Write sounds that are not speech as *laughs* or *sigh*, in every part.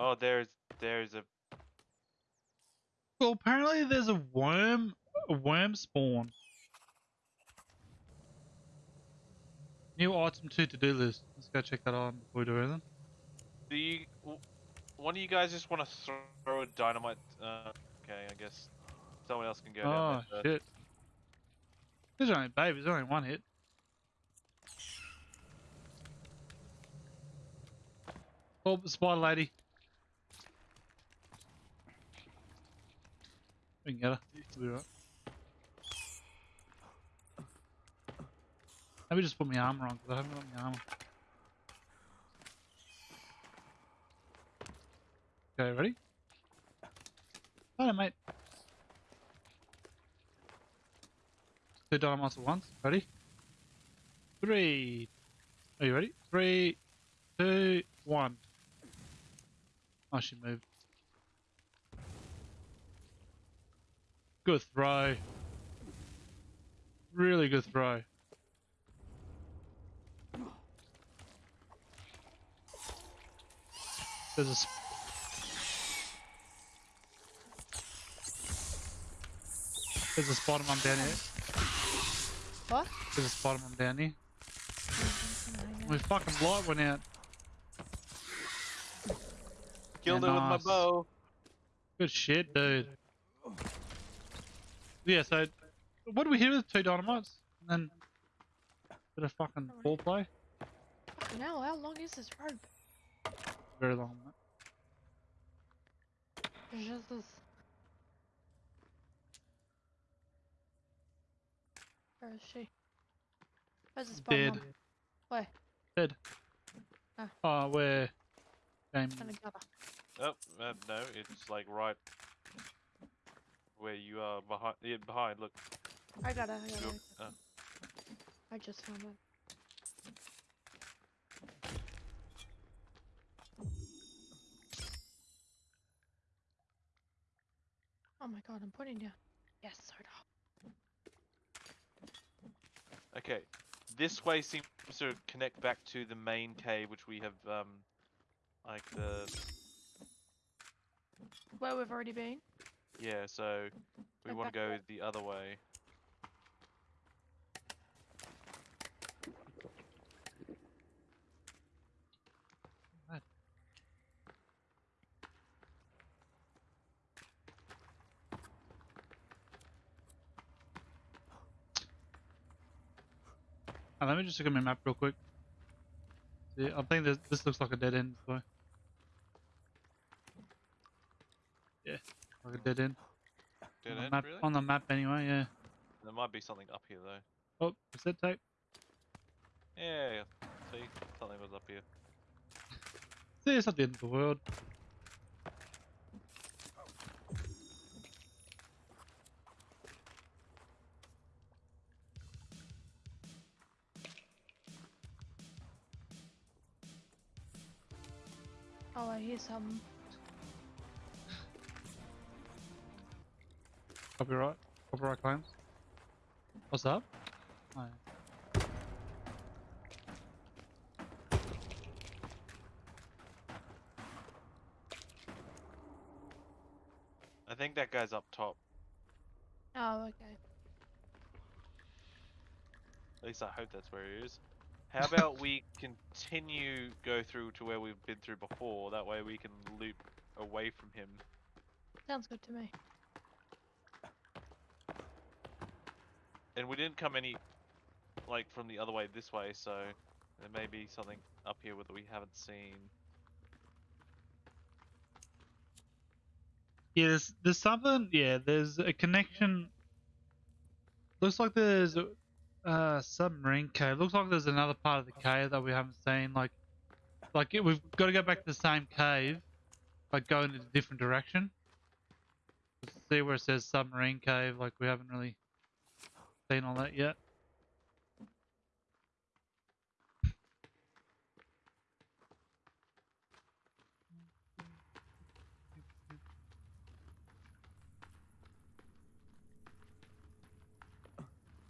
Oh, there's there's a Well, apparently there's a worm, a worm spawn. New item two to do list. Let's go check that out before we do anything. Do you? One of you guys just want to throw a dynamite? Uh, okay, I guess someone else can go Oh down there. shit! There's only babe. There's only one hit. Oh, spider lady. Her. Right. Maybe just put my armor on because I haven't got my armor. Okay, ready? Alright, mate. Two dynamites at once. Ready? Three. Are you ready? Three, two, one. Oh, she moved. Good throw. Really good throw. There's a. sp- There's a spider mum down here. What? There's a spider mum down here. My fucking light went out. Killed Yeah, it with my bow. Good shit, dude. Yeah, so what do we hear with two dynamites? And then bit of fucking foreplay. Fucking hell, how long is this rope? Very long. mate. Jesus. Where is she? Where's the spawn Dead. mum? Where? Dead. Ah. Oh, where? Game. Trying to get her. Oh, uh, no, it's like right where you are behind. Yeah, behind. Look. I got her. I got her. Look. I got her. I just found her. Oh my god, I'm putting down. Yes, soda. okay. This way seems to connect back to the main cave, which we have um, like the Where we've already been. Yeah. So we want to go *laughs* the other way. Let me just look at my map real quick. See, I think this, this looks like a dead end. So. Yeah, like a dead end. Dead on, the end, map, really? on the map anyway, yeah. There might be something up here though. Oh, cassette tape. Yeah, yeah. See, something was up here. See, it's not the end of the world. Oh, I hear some. Copyright. Copyright claims. What's up? Oh, yeah. I think that guy's up top. Oh, okay. At least I hope that's where he is. How about we continue go through to where we've been through before? That way we can loop away from him. Sounds good to me. And we didn't come any like from the other way this way, so there may be something up here that we haven't seen. Yeah, there's, there's something. Yeah, there's a connection. Looks like there's a uh, submarine cave. Looks like there's another part of the cave that we haven't seen. Like, like it, we've got to go back to the same cave, but go in a different direction. See where it says submarine cave. Like we haven't really seen all that yet.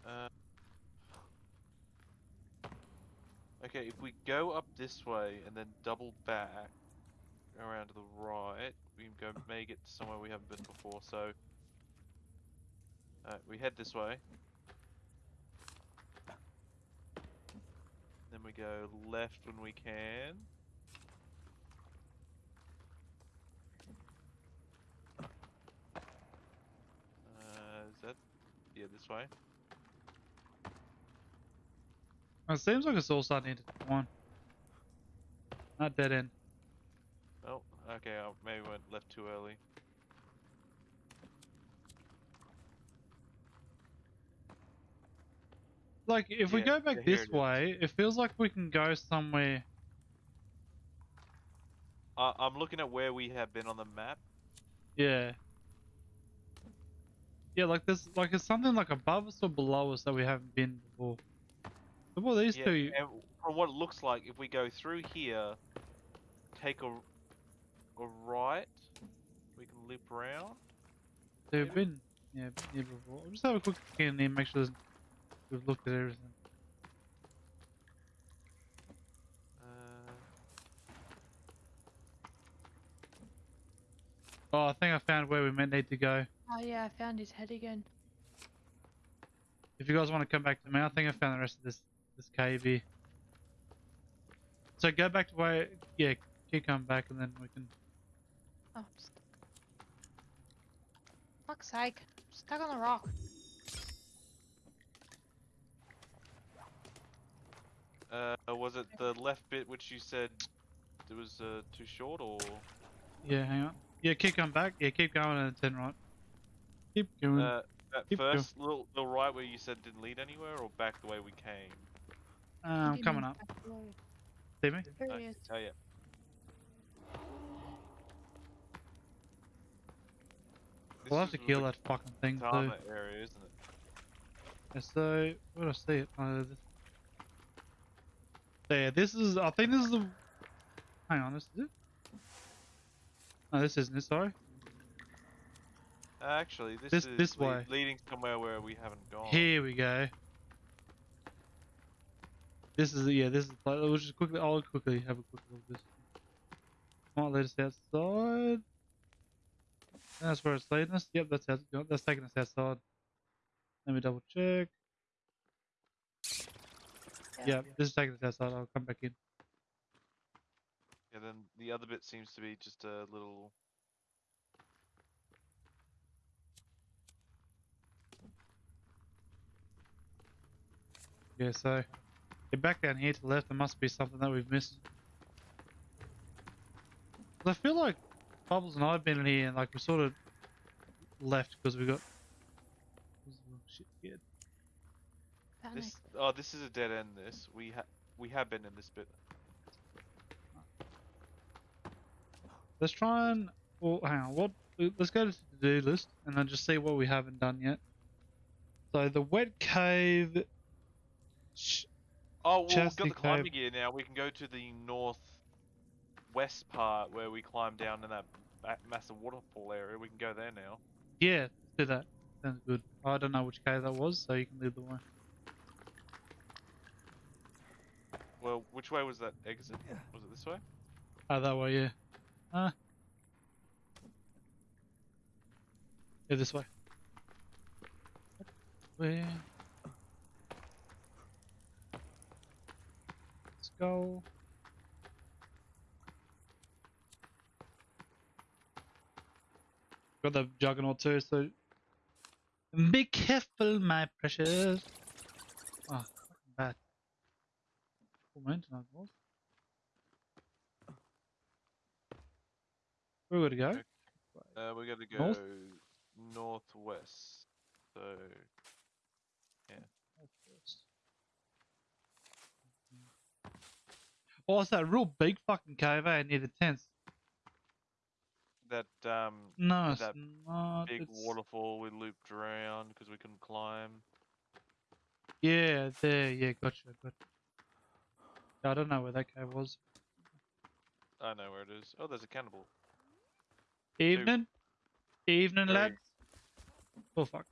Uh, okay, if we go up this way and then double back, around to the right. We can go may get to somewhere we haven't been before. So, uh, we head this way. Then we go left when we can. Uh, is that yeah this way? It seems like it's all starting to intertwine. Not dead end. Oh, okay. I maybe went left too early. Like, if we go back this it way, it feels like we can go somewhere. Uh, I'm looking at where we have been on the map. Yeah. Yeah, like there's like it's something like above us or below us that we haven't been before. So what these Yeah, two? and from what it looks like, if we go through here, take a, a right, we can loop around. They've been yeah, been here before. I'll just have a quick look in here, make sure there's- we've looked at everything. Uh, Oh, I think I found where we meant need to go. Oh yeah, I found his head again. If you guys want to come back to me, I think I found the rest of this this cave here. So go back to where yeah, keep coming back and then we can Oh, st- fuck's sake! I'm stuck on a rock. Uh, was it the left bit which you said it was uh, too short, or Yeah, hang on. Yeah, keep going back. Yeah, keep going and turn right. Keep going. uh, at keep going. first little the right where you said didn't lead anywhere, or back the way we came? Uh, I'm coming up. See me? There Okay. he is. Oh yeah. This We'll have to kill that fucking thing too. Tama area, isn't it? Yeah, so where do I see it? Uh, this... There. This is. I think this is the. Hang on. This is it. No, this isn't it. Sorry. Actually, this, This- is this way. leading somewhere where we haven't gone. Here we go. This is yeah. This is. We'll just quickly. I'll quickly have a quick look at this. Might lead us outside. That's where it's leading us. Yep, that's out, that's taking us outside. Let me double check. Yeah, this is taking us outside. I'll come back in. Yeah, then the other bit seems to be just a little. Yeah, so yeah, back down here to the left, there must be something that we've missed. I feel like Bubbles and I have been in here and like we sort of left because we got. Shit, yeah. Panic. This oh, this is a dead end. This we ha we have been in this bit. Let's try and. Well, hang on. What? Let's go to the do list and then just see what we haven't done yet. So the wet cave. Oh, well, we've got the climbing Cave. gear now. We can go to the north west part where we climb down in that massive waterfall area. We can go there now. yeah, do that. Sounds good. I don't know which cave that was, so you can lead the way. Well, which way was that exit? Was it this way? Oh, that way, yeah. Uh. Yeah, this way. Where? Let's go. Got the juggernaut too, so be careful, my precious. Oh, fucking bad. Mountain, I was. Where we gotta go? Uh, we're gonna go North? northwest. So yeah. Oh, it's that real big fucking cave, eh? Near the tents. that um No, it's that not. big it's- waterfall we looped around because we couldn't climb. Yeah, there. Yeah, gotcha, gotcha. I don't know where that guy was. I know where it is. Oh, there's a cannibal. Evening? Two. Evening, Three. lads? Oh, fuck.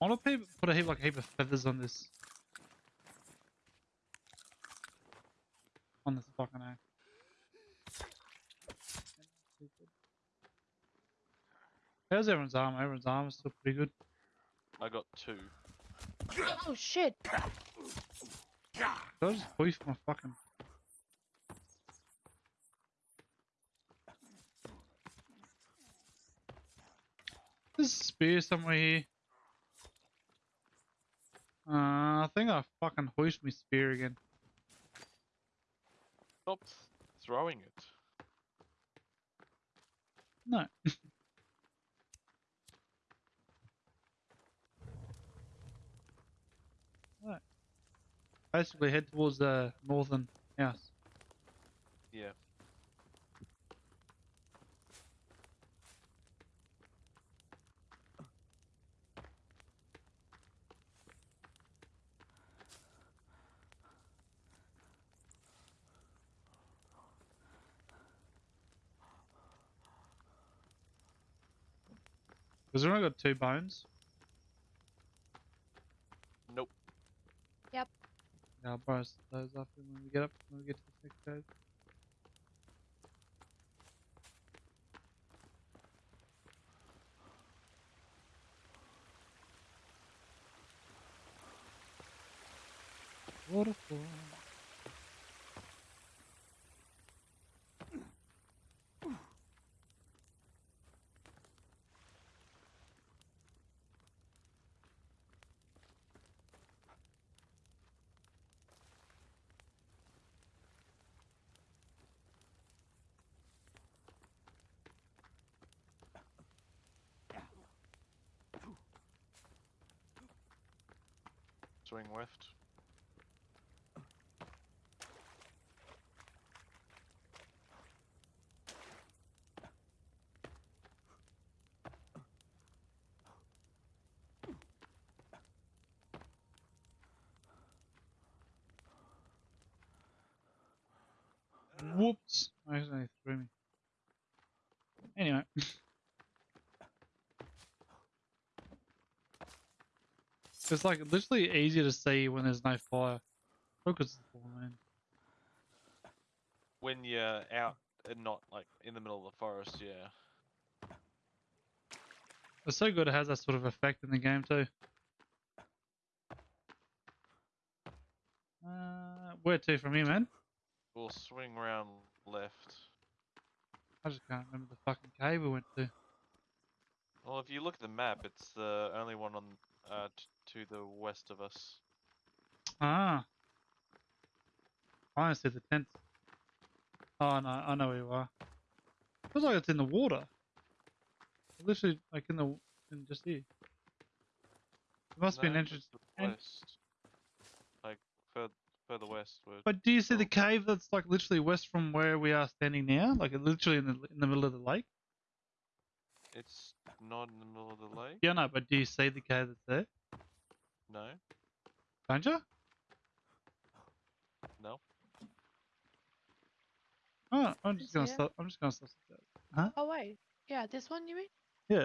I want to put a heap, like a heap of feathers on this. On this fucking axe. How's everyone's armor? Everyone's armor's still pretty good. I got two. Oh shit! Did I just hoist my fucking... There's a spear somewhere here. Uh, I think I fucking hoist my spear again. Stop throwing it. No. *laughs* right. Basically head towards the northern house. Yeah. Because we only got two bones. Nope. Yeah, I'll borrow s- those up when we get up when we get to the next cave. Waterfall. Swing left. Whoops! I accidentally threw me. Anyway. It's like literally easier to see when there's no fire. Focus is full moon. When you're out and not like in the middle of the forest, yeah. It's so good it has that sort of effect in the game too. Uh, where to from here, man? We'll swing round left. I just can't remember the fucking cave we went to. Well, if you look at the map, it's the only one on uh, t- to the west of us. Ah. I see the tent. Oh no, I know where you are. It Feels like it's in the water. Literally, like in the in just here. There must be an entrance. it's the west. Like further further westward. But do you see the cave that's like literally west from where we are standing now? Like literally in the in the middle of the lake. It's not in the middle of the lake. Yeah, no. But do you see the cave that's there? No, Don't you? no. Oh, I'm just gonna it. stop. I'm just gonna stop. that. Oh wait, yeah, this one you mean? Yeah.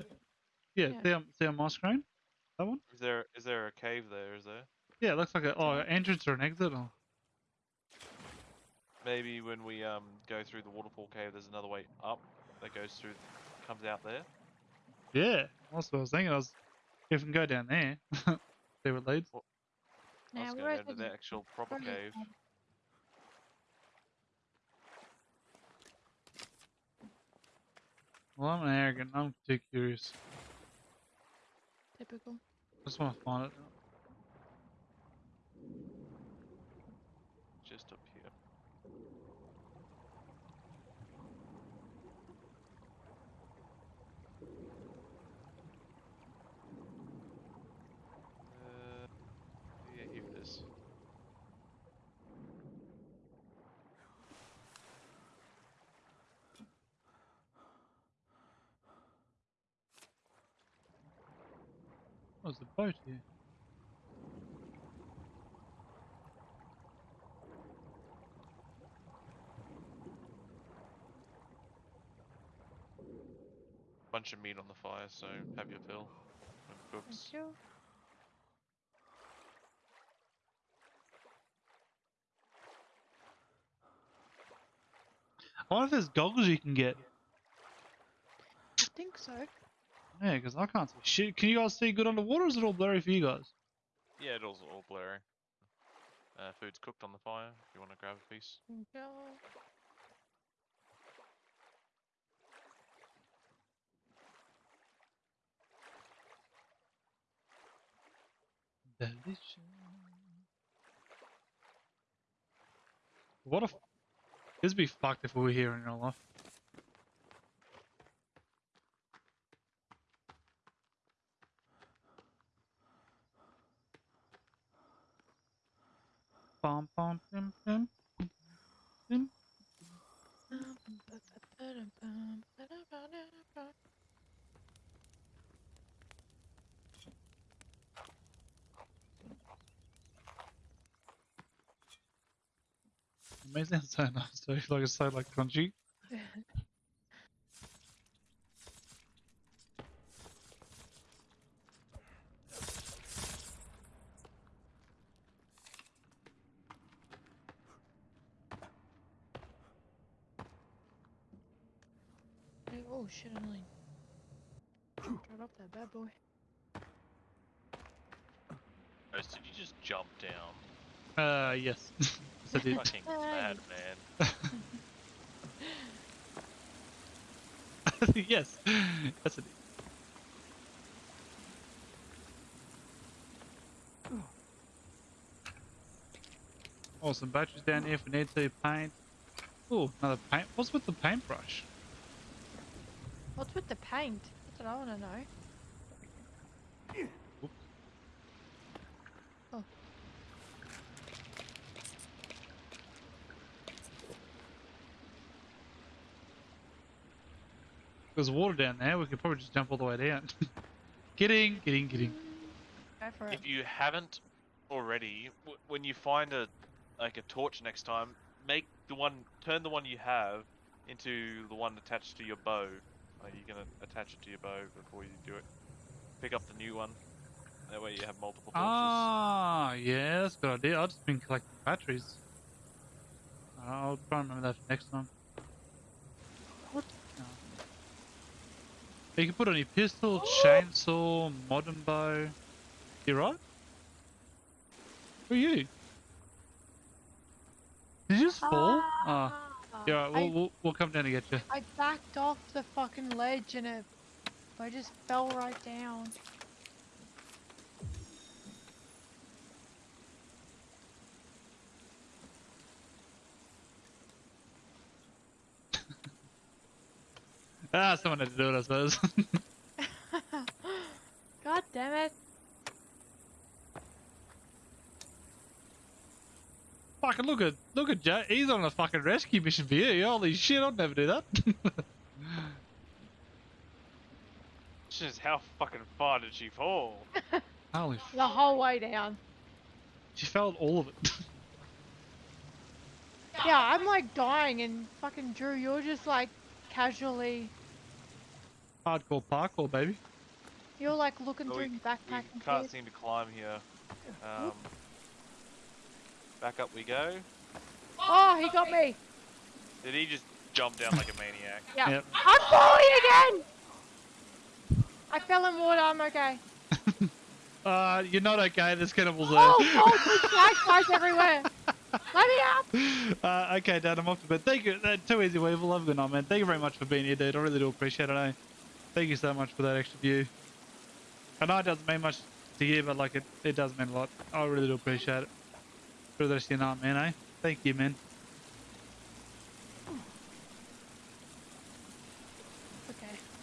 Yeah. Yeah. See on see on my screen. That one. Is there is there a cave there? Is there? Yeah, it looks like a oh an entrance or an exit. Or... Maybe when we um go through the waterfall cave, there's another way up that goes through, comes out there. Yeah, that's what I was thinking. I was if we can go down there, see what leads. I Nah, was we're going at down to the- the actual proper cave. Well, I'm an arrogant. I'm too curious. Typical. Just want to find it. Oh, Was the boat here? bunch of meat on the fire, so have your fill. Books. Thank you. I wonder if there's goggles you can get. I think so. Yeah, because I can't see shit. Can you guys see good underwater or is it all blurry for you guys? Yeah, it all all blurry. Uh, food's cooked on the fire. If you want to grab a piece. Yeah. Delicious. What if This would be fucked if we were here in real life? Bum, bum, bim, bim, bim. Amazing so nice too. Like it's so like crunchy. *laughs* Hey, oh shit, I'm like. Drive up that bad boy. Ghost, did you just jump down? Uh, yes. *laughs* yes I did. Fucking Hey. mad man. *laughs* *laughs* yes. Yes I did. Oh, some batteries down here if we need to paint. Oh, another paint. What's with the paintbrush? What's with the paint? That's what I want to know. There's water down there. We could probably just jump all the way down. *laughs* getting, getting, getting. Go for it. If you haven't already, w- when you find a like a torch next time, make the one turn the one you have into the one attached to your bow. Like you're gonna attach it to your bow before you do it. Pick up the new one. That way you have multiple torches. Ah, yeah, that's a good idea. I've just been collecting batteries. I'll try and remember that for next time. What? No. You can put on your pistol, chainsaw, modern bow. You're right? Who are you? Did you just fall? Ah, yeah, right, we'll, we'll, we'll come down to get you. I backed off the fucking ledge and it. I just fell right down. *laughs* Ah, someone had to do it, I suppose. *laughs* God damn it. fucking look at look at Jay. He's on a fucking rescue mission for you. Holy shit, I'd never do that. *laughs* Just how fucking far did she fall? Holy The whole way down. She felt all of it. Yeah, I'm like dying and fucking Drew, you're just like casually. Hardcore parkour, baby. You're like looking But through we, your we backpack and can't shit. seem to climb here. Um, back up we go. Oh, he got me. Did he just jump down like a maniac? *laughs* Yeah. Yep. I'm falling again. I fell in water. I'm okay. *laughs* Uh, you're not okay. There's cannibals there. Oh, *laughs* oh, there's flashlights everywhere. Let me up. Uh, okay, Dad, I'm off to bed. Thank you. Uh, too easy, Weevil. Have a good night, man. Thank you very much for being here, dude. I really do appreciate it. Eh? Thank you so much for that extra view. I know it doesn't mean much to you, but like it, it does mean a lot. I really do appreciate it. For the rest of your night, man. Eh? Thank you, man.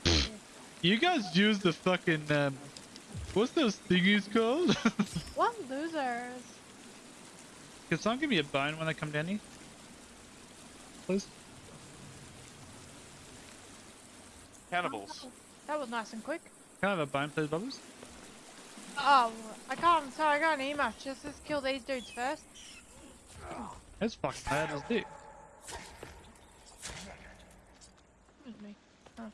Okay. You guys use the fucking um, what's those thingies called? *laughs* What losers? Can someone give me a bone when they come down here? Please. Cannibals. That was nice and quick. Can I have a bone, please, Bubbles? Oh, I can't. Sorry, I got an email. Just let's kill these dudes first. That's fucking bad as dick. Excuse me. Oh.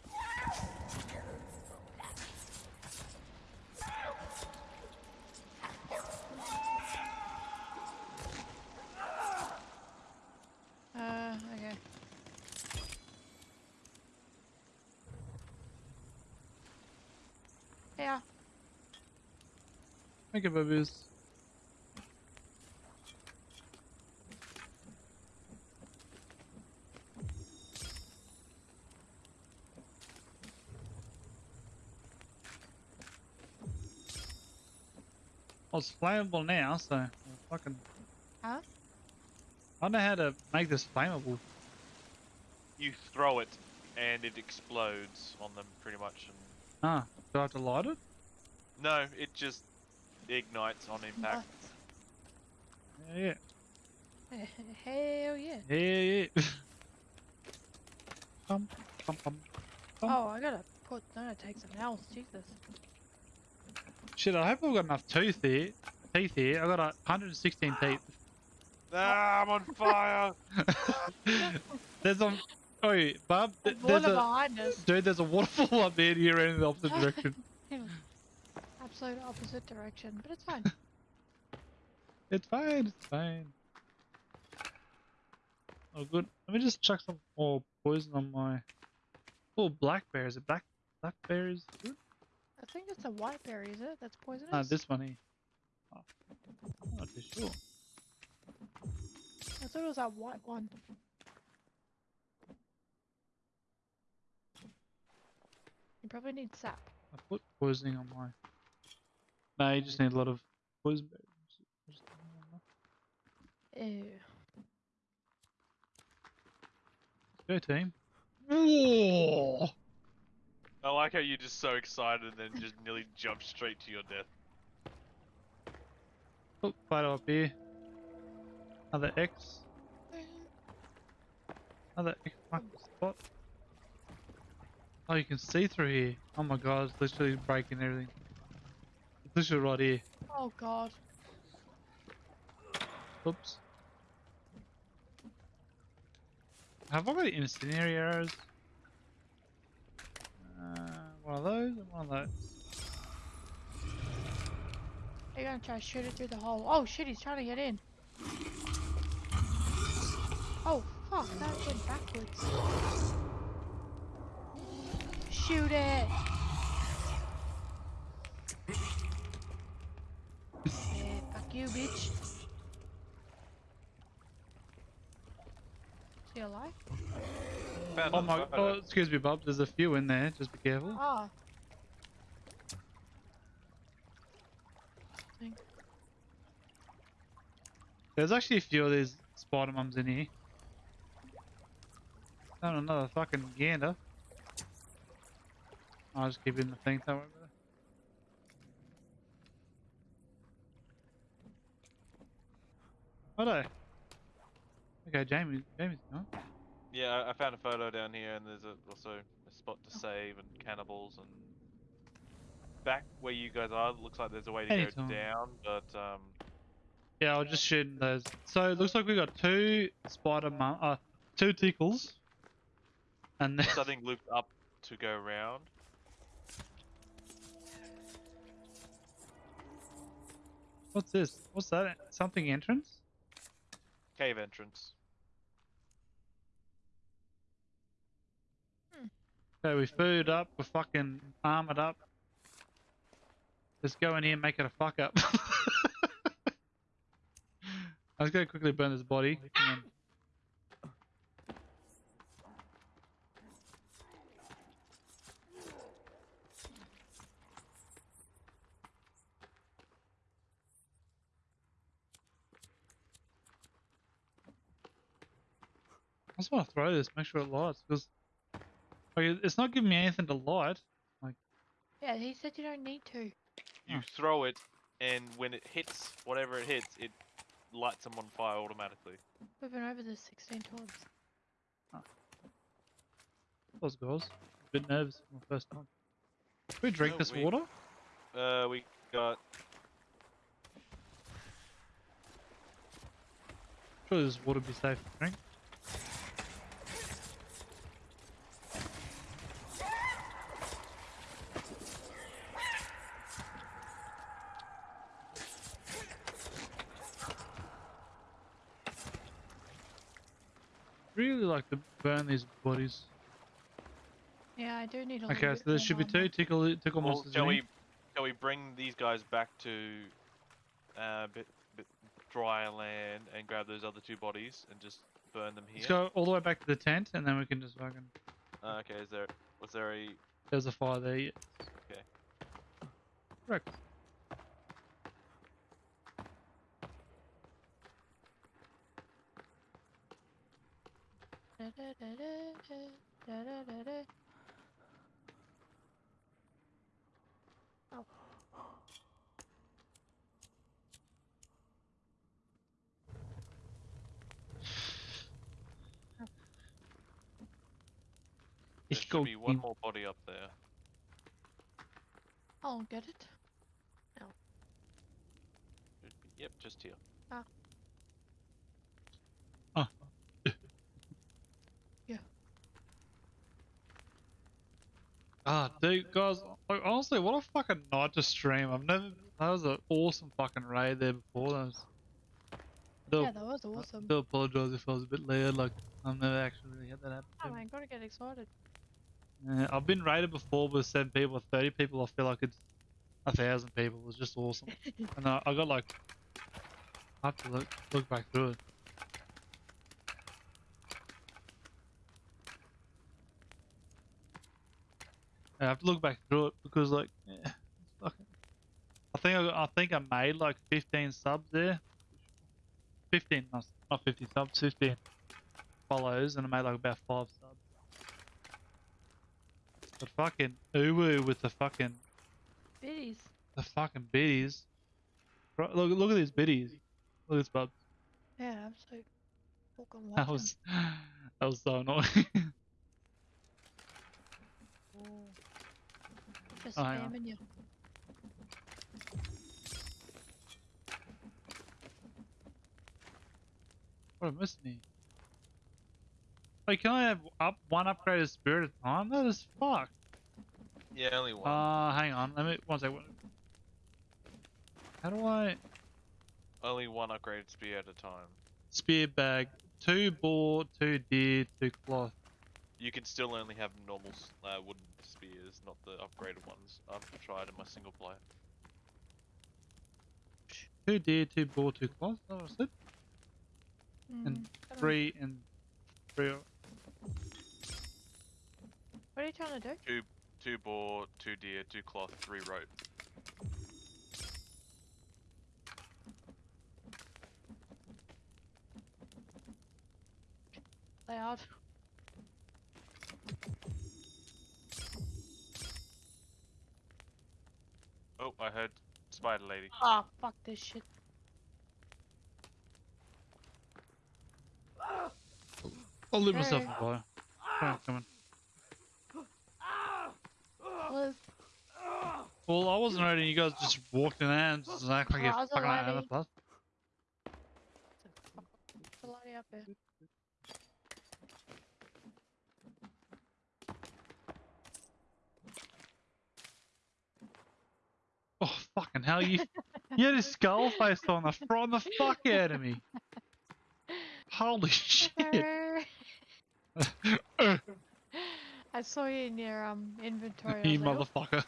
Uh, okay. Thank you, babies. Well, it's flammable now, so I'll fucking. Huh? I know how to make this flammable. You throw it, and it explodes on them pretty much. And Ah, do I have to light it? no, it just ignites on impact. Yeah, Nuts. Hell yeah. *laughs* yeah, yeah, yeah. Bum, bum, bum. Oh. I gotta put. I gotta take some else. Jesus. Shit, I hope I've got enough tooth here. Teeth here. I've got uh, 116 teeth. Ah, I'm on fire! *laughs* there's a. Oh, Bob, There's water a. behind us. Dude, there's a waterfall up there and you're in the opposite direction. *laughs* Absolute opposite direction, but it's fine. *laughs* It's fine, it's fine. Oh, good. Let me just chuck some more poison on my. Oh, blackberry. Is it black? Blackberries good? I think it's a white berry, is it? That's poisonous. Ah, this one here. Oh, I'm not too sure. I thought it was that white one. You probably need sap. I put poisoning on my. No, you just need a lot of poison berries. Ew. Go team. Whoa! I like how you're just so excited and then just nearly jump straight to your death. Oh, photo up here. Another X. Another X mark spot. Oh, you can see through here. Oh my god, it's literally breaking everything. It's literally right here. Oh god. Oops. Have I got incendiary arrows? Uh, one of those and one of those. You gonna try to shoot it through the hole? Oh shit, he's trying to get in. Oh fuck, that went backwards. Shoot it! yeah, fuck you, bitch. Is he alive? Found Oh my, photo. oh, excuse me, Bob. There's a few in there. Just be careful. Ah. There's actually a few of these spider mums in here. Found another fucking gander. I'll just keep it in the thing. Don't worry Righto. Okay, Jamie. Jamie's gone. Yeah, I- I found a photo down here, and there's a, also a spot to save and cannibals and back where you guys are. Looks like there's a way to Anytime. go down, but um, Yeah, I'll just shooting those. So it looks like we got two spider mum, uh, two tickles, and then *laughs* something looped up to go around. what's this? What's that? Something entrance? Cave entrance. Hmm. So we food up, we're fucking armored up. Let's go in here and make it a fuck up. *laughs* I was gonna quickly burn this body. Just want to throw this, make sure it lights, because like, it's not giving me anything to light. Like, Yeah, he said you don't need to. You throw it, and when it hits whatever it hits, it lights them on fire automatically. We've been over this 16 times. Those guys. A bit nervous for my first time. Can we drink No, this we- water? Uh, we got Surely this water be safe to drink. Really like to burn these bodies. Yeah, I do need a Okay, so there bit should be two tickle tickle Well, monsters shall we shall we bring these guys back to uh, bit, bit drier land and grab those other two bodies and just burn them here? Let's go all the way back to the tent, and then we can just fucking. Uh, okay, is there was there a There's a fire there. Yeah. Okay. Correct. Oh. there should be one more body up there. I'll get it. Should be- Yep, just here. Ah, dude, guys, like, honestly, what a fucking night to stream. I've never. That was an awesome fucking raid there before. That was. Do, Yeah, that was awesome. do apologize if I was a bit loud. Like, I've never actually really had that happen. Oh man, gotta get excited. Yeah, I've been raided before with seven people thirty people. I feel like it's a thousand people. It was just awesome. *laughs* and I, I got like, I have to look look back through it. I have to look back through it because like, yeah, fucking. I think I, I, think I made like fifteen subs there. Fifteen, not not fifty subs, fifteen follows, and I made like about five subs. But fucking uwu with the fucking Biddies. the fucking biddies. Look look at these biddies. Look at this bub. Yeah, absolutely. Fucking *laughs* That was that was so annoying. Just Oh, hang on. spamming you. what am I missing here? Wait, can I have up one upgraded spirit at a time? That is fuck. Yeah, only one. Uh, hang on. Let me one second. How do I only one upgraded spear at a time. spear bag? Two boar, two deer, two cloth. You can still only have normal s- uh, wooden spears, not the upgraded ones. I've tried in my single player. Two deer, two boar, two cloth. That what I said? Mm, And don't know. Three and three. What are you trying to do? Two boar, two deer, two cloth, three rope. Loud. Oh, I heard spider lady. Ah, fuck this shit. I'll leave myself Hey. a fire. Come on. come Liz, Well, I wasn't ready. You guys just walked in there and just act like Oh, you I was fucking already. out of plus. it's a lady up there. Oh fucking hell! You you had a skull face on the from the fuck out of me. Holy shit! *laughs* I saw you in your um inventory. You like, "Oh, motherfucker.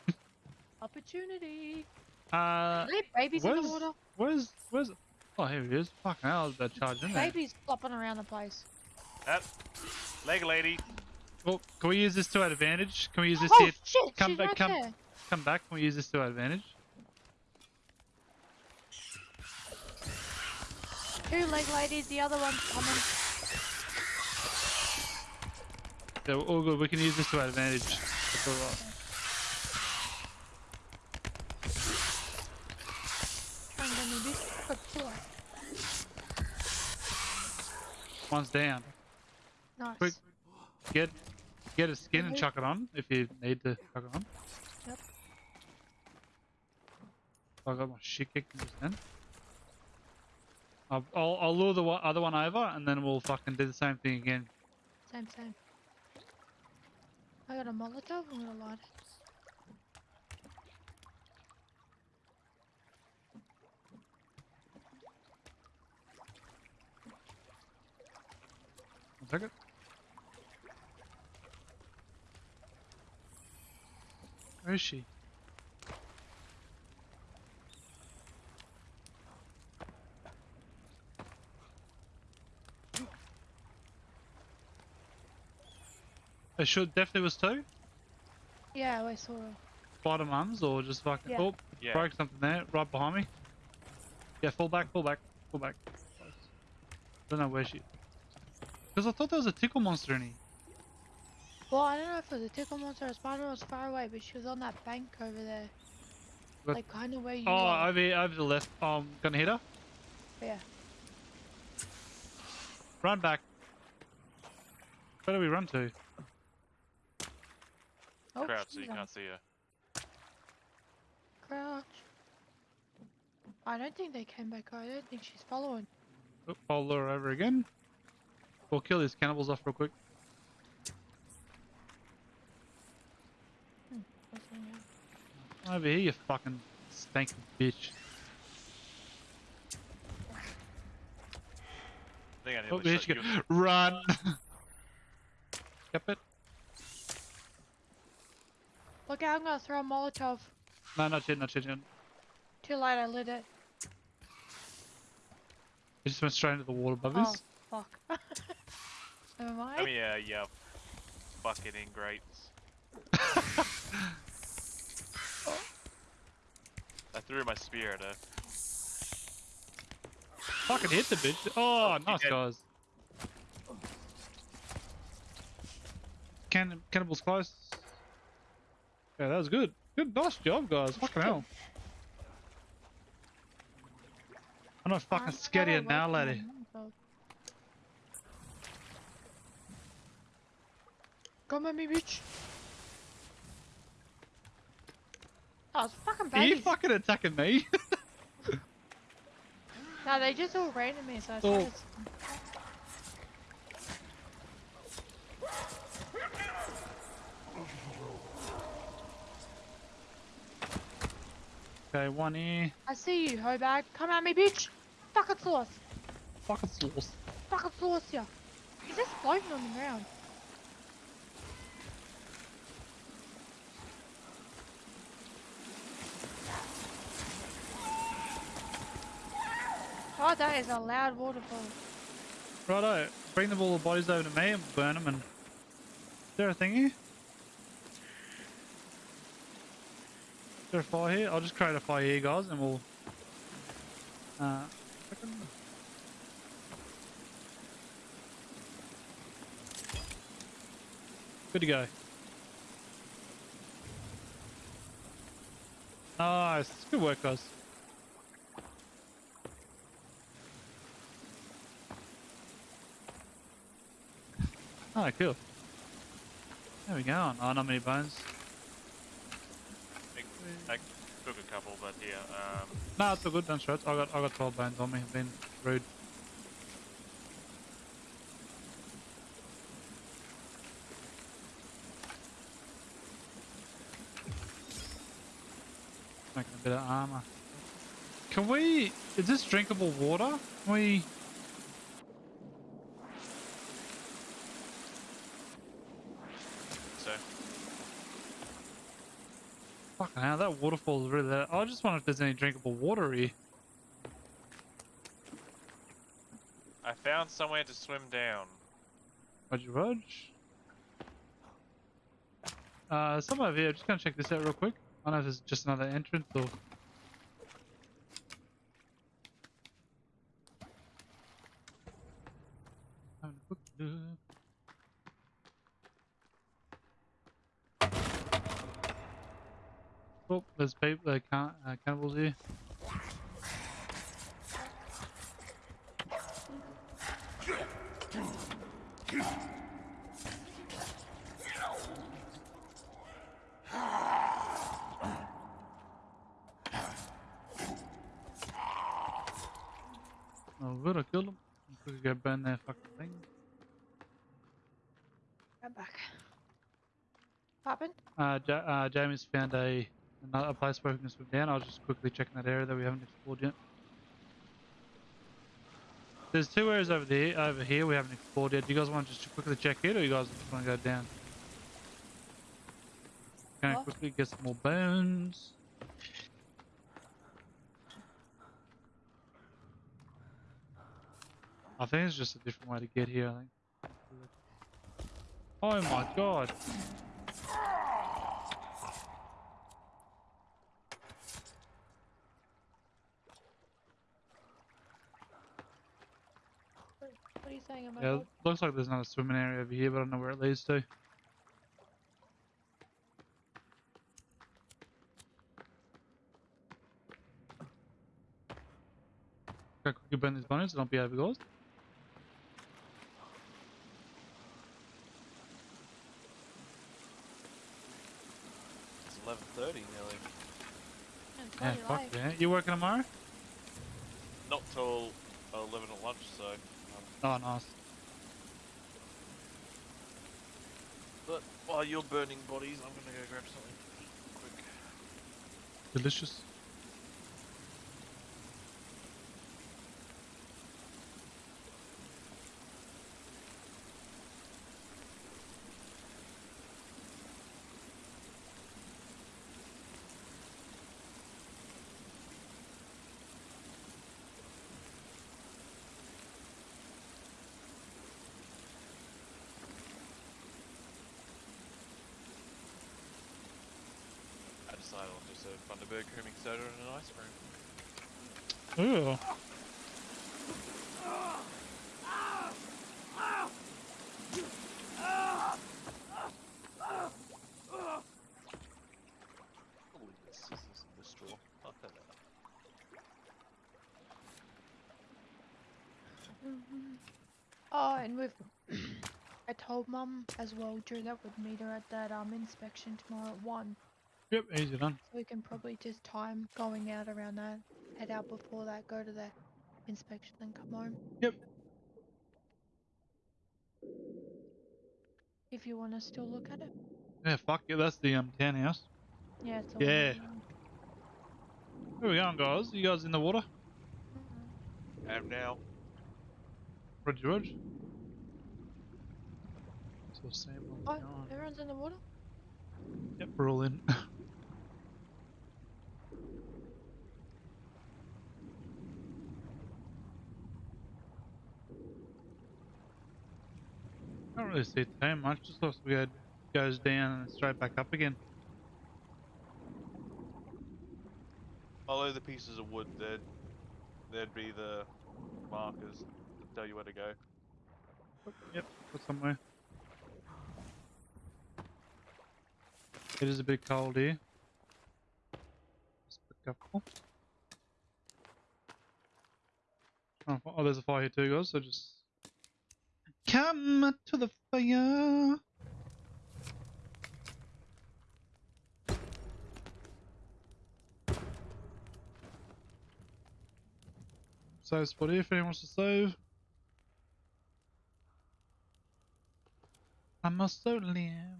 opportunity. Uh, Hey, babies in the water. where's where's? Oh, here he is. Fucking hell! I was about to charge in there. Babies flopping around the place. That leg lady. Well, can we use this to our advantage? Can we use this oh here? shit! come she's back, right come- there. Come back. Can we use this to our advantage? Two leg ladies. The other one's coming. We're all good. We can use this to our advantage. That's alright. Trying to get me this quick killer. One's down. Nice. Quick. Get get a skin and Mhm. chuck it on if you need to chuck it on. Yep. I got my shit kicked just then. I'll, I'll, lure the other one over and then we'll fucking do the same thing again. Same, same. I got a Molotov. I'm gonna light it. One second. Where is she? It should definitely was two. Yeah, I saw her. Bottom arms or just fucking. Yeah. Oh, Yeah. broke something there, right behind me. Yeah, fall back, fall back, fall back. Don't know where she. Because I thought there was a tickle monster in here. Well, I don't know if it was a tickle monster or a spider was far away, but she was on that bank over there. But- Like, kind of where you Oh, are. over here, over to the left. Oh, I'm gonna hit her. Yeah. Run back. Where do we run to? Oh, Crouch so you can't see her. Crouch. I don't think they came back. I don't think she's following. Oh, I'll lure her over again. We'll kill these cannibals off real quick. Hmm, what's? Over here, you fucking stinking bitch. I think I Oh, nearly there she you. go. Run! *laughs* Yep it. Look out, I'm gonna throw a Molotov. No, not yet, not yet. yet. Too late, I lit it. It just went straight into the water above Oh, us. fuck. Never mind. Come yeah, you bucket ingrates. *laughs* I threw my spear at her. Fucking hit the bitch. Oh, oh you nice guys. Can cannibals close. Yeah, that was good. Good, nice job, guys. Fucking hell. I'm not fucking I'm scared of you now, working laddie. on Come at me, bitch. Oh, it's fucking Are you fucking attacking me? *laughs* No, they just all ran at me, so I Oh. started. Okay, one here. I see you, hoe bag. Come at me, bitch. Fucking sauce. Fucking sauce. Fucking sauce, yeah. He's just floating on the ground. Oh, that is a loud waterfall. Righto, bring the all the bodies over to me and burn them and... Is there a thing here? Is there a fire here? I'll just create a fire here, guys, and we'll... Uh... Good to go. Nice. Good work, guys. Oh, *laughs* cool. There we go. Oh, not many bones. I, took a couple, but yeah. Um, No, it's all good. Don't stress. I got I got 12 bones on me. Been rude. Making a bit of armor. Can we? Is this drinkable water? Can we? so Fucking hell, that waterfall is really. I just wonder if there's any drinkable water here. I found somewhere to swim down. Roger, Rog. Uh, some over here. Just gonna check this out real quick. I don't know if it's just another entrance or. Having a quick look. Oh, there's people, uh, can uh, cannibals here. Oh, good, I killed them. Quickly go burn their fucking thing. Get back. Happened? Uh, ja uh, Jamie's found a another place where we can swim down. I was just quickly checking that area that we haven't explored yet. There's two areas over there, over here we haven't explored yet. Do you guys want to just quickly check it, or you guys just want to go down? Can I quickly get some more bones? I think it's just a different way to get here. I think. Oh my god. What, what are you saying about Yeah, dog? looks like there's not a swimming area over here, but I don't know where it leads to. Go quickly burn these bones and I'll be overgazed. It's 11:30 nearly. Yeah, it's Yeah, fuck late. yeah. You working tomorrow? Not till 11 at lunch, so. Oh, nice. but while you're burning bodies, I'm gonna go grab something quick. Delicious. I decided on just a Bundaberg creaming soda and an ice cream. Ooh. Holy the scissors and the straw. Fuck that. Oh, and we've. *coughs* I told Mum as well, Drew, that would meet her at that um inspection tomorrow at one. Yep, easy done. So we can probably just time going out around that, head out before that, go to the inspection, then come home. Yep. If you want to still look at it. Yeah, fuck yeah, that's the um townhouse. Yeah, it's the one Yeah. on- Where we going, guys? You guys in the water? Mhm. am now, Roger, Roger. So Sam, Oh, everyone's in the water? Yep, we're all in. *laughs* Can't really see too much, just looks like it goes down and straight back up again. follow the pieces of wood. There'd, there'd be the markers to tell you where to go. Yep, got somewhere. It is a bit cold here. Just be careful. Oh, oh, there's a fire here too, guys, so just come to the fire. Save spot here if anyone wants to save. I must am.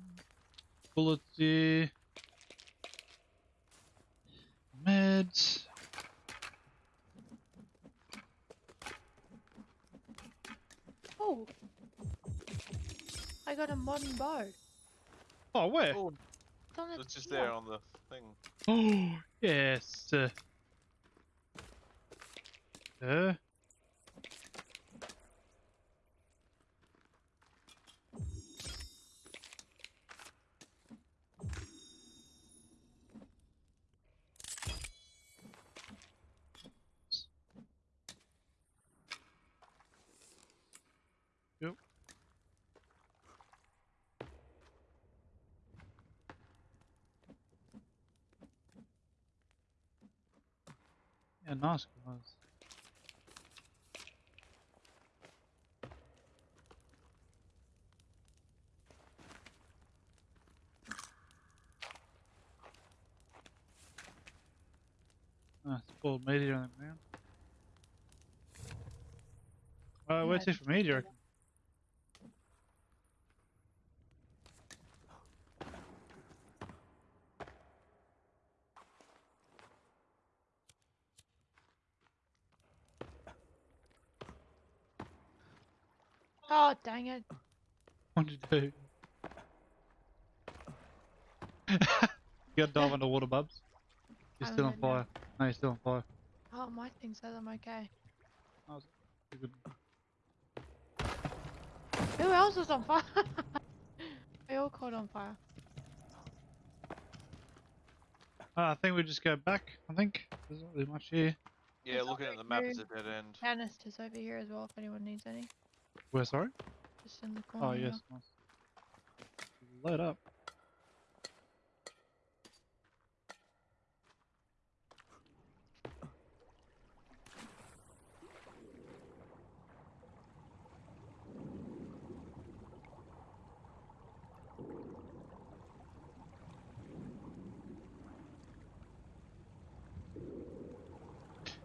Bullets here. Meds. Oh! I got a modern bow. Oh, where? Oh, It's it's just there on the thing. Oh, *gasps* yes. Uh, uh, Yeah, nice guys. Nice spoiled meteor on the ground. Uh, where's Yeah, it from meteor? Oh, dang it. What'd you do? *laughs* you got dive underwater, Bubs. You're I'm still on good now. fire. No, you're still on fire. Oh, my thing says I'm okay. You're. Who else is on fire? *laughs* They all caught on fire. Uh, I think we just go back. I think there's not really much here. Yeah, There's looking at the map, it's here. a dead end. Canisters over here as well if anyone needs any. Where? Sorry. Just in the corner. Oh yes. Nice. Load up.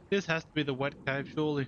This has to be the wet cave, surely.